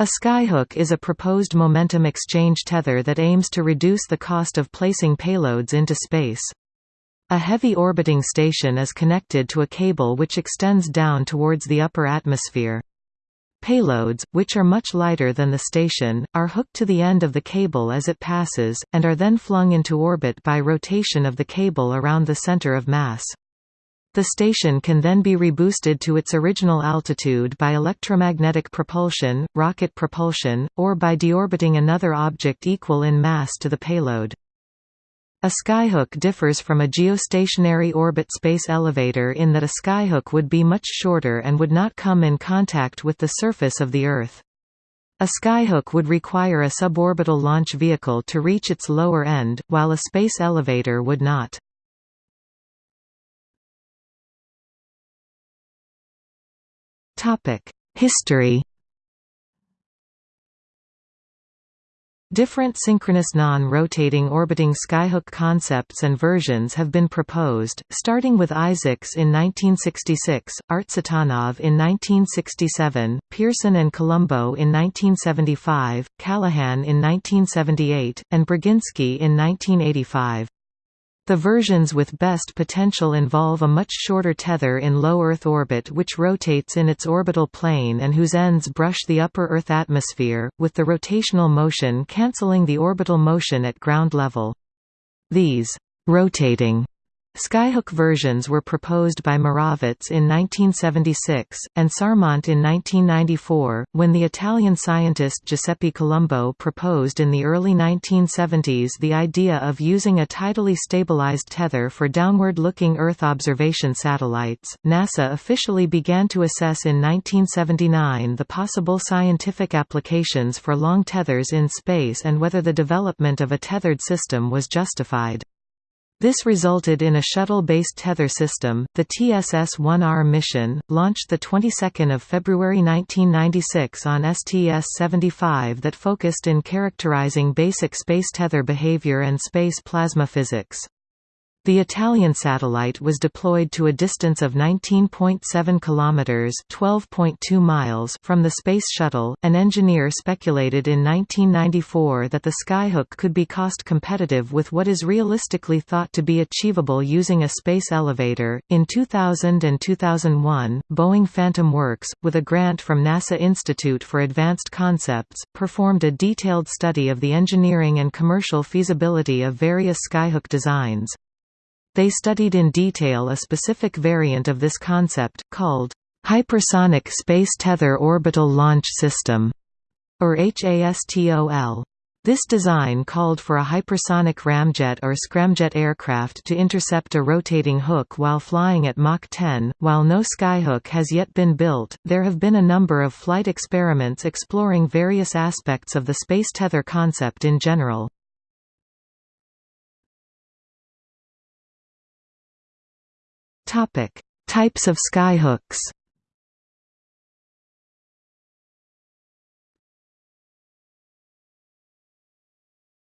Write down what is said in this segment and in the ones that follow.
A skyhook is a proposed momentum exchange tether that aims to reduce the cost of placing payloads into space. A heavy orbiting station is connected to a cable which extends down towards the upper atmosphere. Payloads, which are much lighter than the station, are hooked to the end of the cable as it passes, and are then flung into orbit by rotation of the cable around the center of mass. The station can then be reboosted to its original altitude by electromagnetic propulsion, rocket propulsion, or by deorbiting another object equal in mass to the payload. A skyhook differs from a geostationary orbit space elevator in that a skyhook would be much shorter and would not come in contact with the surface of the Earth. A skyhook would require a suborbital launch vehicle to reach its lower end, while a space elevator would not. History Different synchronous non-rotating orbiting skyhook concepts and versions have been proposed, starting with Isaacs in 1966, Artsutanov in 1967, Pearson and Colombo in 1975, Kalaghan in 1978, and Braginsky in 1985. The versions with best potential involve a much shorter tether in low Earth orbit which rotates in its orbital plane and whose ends brush the upper Earth atmosphere, with the rotational motion cancelling the orbital motion at ground level. These rotating Skyhook versions were proposed by Moravec in 1976, and Sarmont in 1994, when the Italian scientist Giuseppe Colombo proposed in the early 1970s the idea of using a tidally stabilized tether for downward-looking Earth observation satellites. NASA officially began to assess in 1979 the possible scientific applications for long tethers in space and whether the development of a tethered system was justified. This resulted in a shuttle-based tether system, the TSS-1R mission, launched the 22nd of February 1996 on STS-75 that focused in characterizing basic space tether behavior and space plasma physics. The Italian satellite was deployed to a distance of 19.7 kilometers (12.2 miles) from the Space Shuttle. An engineer speculated in 1994 that the Skyhook could be cost competitive with what is realistically thought to be achievable using a space elevator. In 2000 and 2001, Boeing Phantom Works, with a grant from NASA Institute for Advanced Concepts, performed a detailed study of the engineering and commercial feasibility of various Skyhook designs. They studied in detail a specific variant of this concept, called Hypersonic Space Tether Orbital Launch System, or HASTOL. This design called for a hypersonic ramjet or scramjet aircraft to intercept a rotating hook while flying at Mach 10. While no skyhook has yet been built, there have been a number of flight experiments exploring various aspects of the space tether concept in general. Topic: Types of skyhooks.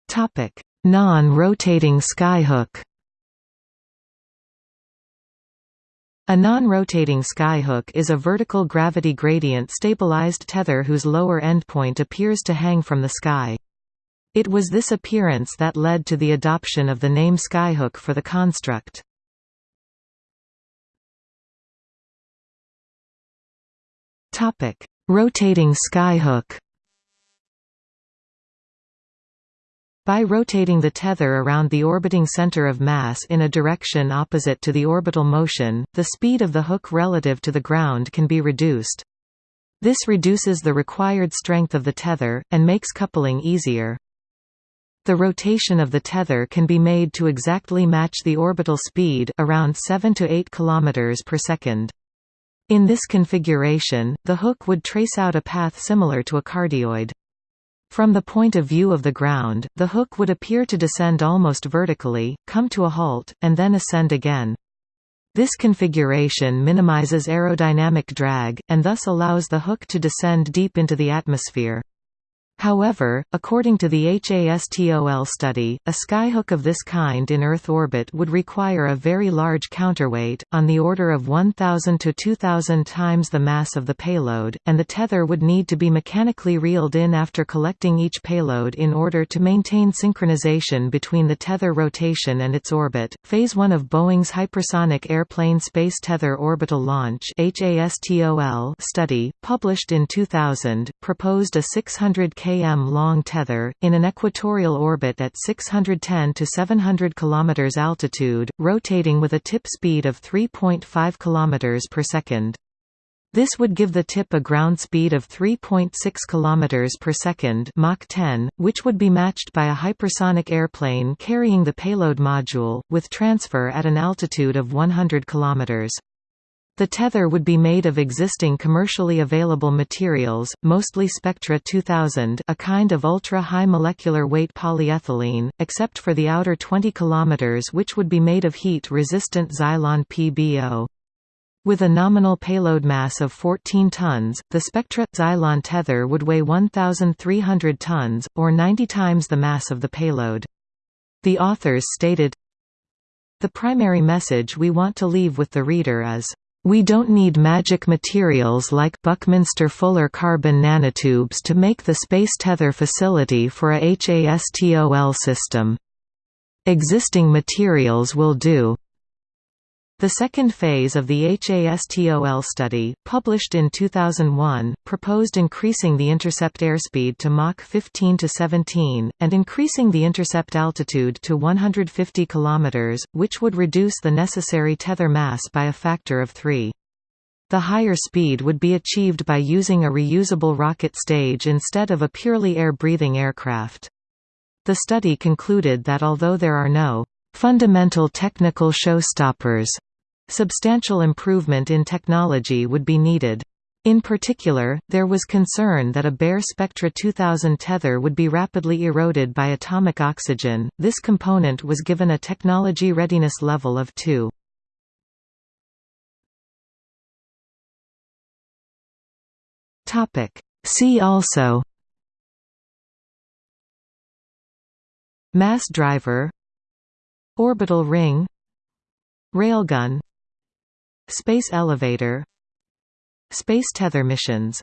Topic: Non-rotating skyhook. A non-rotating skyhook is a vertical gravity gradient stabilized tether whose lower endpoint appears to hang from the sky. It was this appearance that led to the adoption of the name skyhook for the construct. Topic: Rotating skyhook. By rotating the tether around the orbiting center of mass in a direction opposite to the orbital motion, the speed of the hook relative to the ground can be reduced. This reduces the required strength of the tether, and makes coupling easier. The rotation of the tether can be made to exactly match the orbital speed around 7 to 8 km per second. In this configuration, the hook would trace out a path similar to a cardioid. From the point of view of the ground, the hook would appear to descend almost vertically, come to a halt, and then ascend again. This configuration minimizes aerodynamic drag, and thus allows the hook to descend deep into the atmosphere. However, according to the HASTOL study, a skyhook of this kind in Earth orbit would require a very large counterweight, on the order of 1,000 to 2,000 times the mass of the payload, and the tether would need to be mechanically reeled in after collecting each payload in order to maintain synchronization between the tether rotation and its orbit. Phase 1 of Boeing's Hypersonic Airplane Space Tether Orbital Launch study, published in 2000, proposed a 600 km km long tether, in an equatorial orbit at 610 to 700 km altitude, rotating with a tip speed of 3.5 km per second. This would give the tip a ground speed of 3.6 km per second Mach 10, which would be matched by a hypersonic airplane carrying the payload module, with transfer at an altitude of 100 km. The tether would be made of existing commercially available materials, mostly Spectra 2000 a kind of ultra-high molecular weight polyethylene, except for the outer 20 km which would be made of heat-resistant Zylon PBO. With a nominal payload mass of 14 tons, the Spectra – Zylon tether would weigh 1,300 tons, or 90 times the mass of the payload. The authors stated, The primary message we want to leave with the reader is we don't need magic materials like buckminsterfullerene carbon nanotubes to make the space tether facility for a HASTOL system. Existing materials will do. The second phase of the HASTOL study, published in 2001, proposed increasing the intercept airspeed to Mach 15 to 17, and increasing the intercept altitude to 150 km, which would reduce the necessary tether mass by a factor of 3. The higher speed would be achieved by using a reusable rocket stage instead of a purely air-breathing aircraft. The study concluded that although there are no fundamental technical showstoppers Substantial improvement in technology would be needed. In particular, there was concern that a bare Spectra 2000 tether would be rapidly eroded by atomic oxygen. This component was given a technology readiness level of 2. Topic: See also Mass driver Orbital ring Railgun Space elevator Space tether missions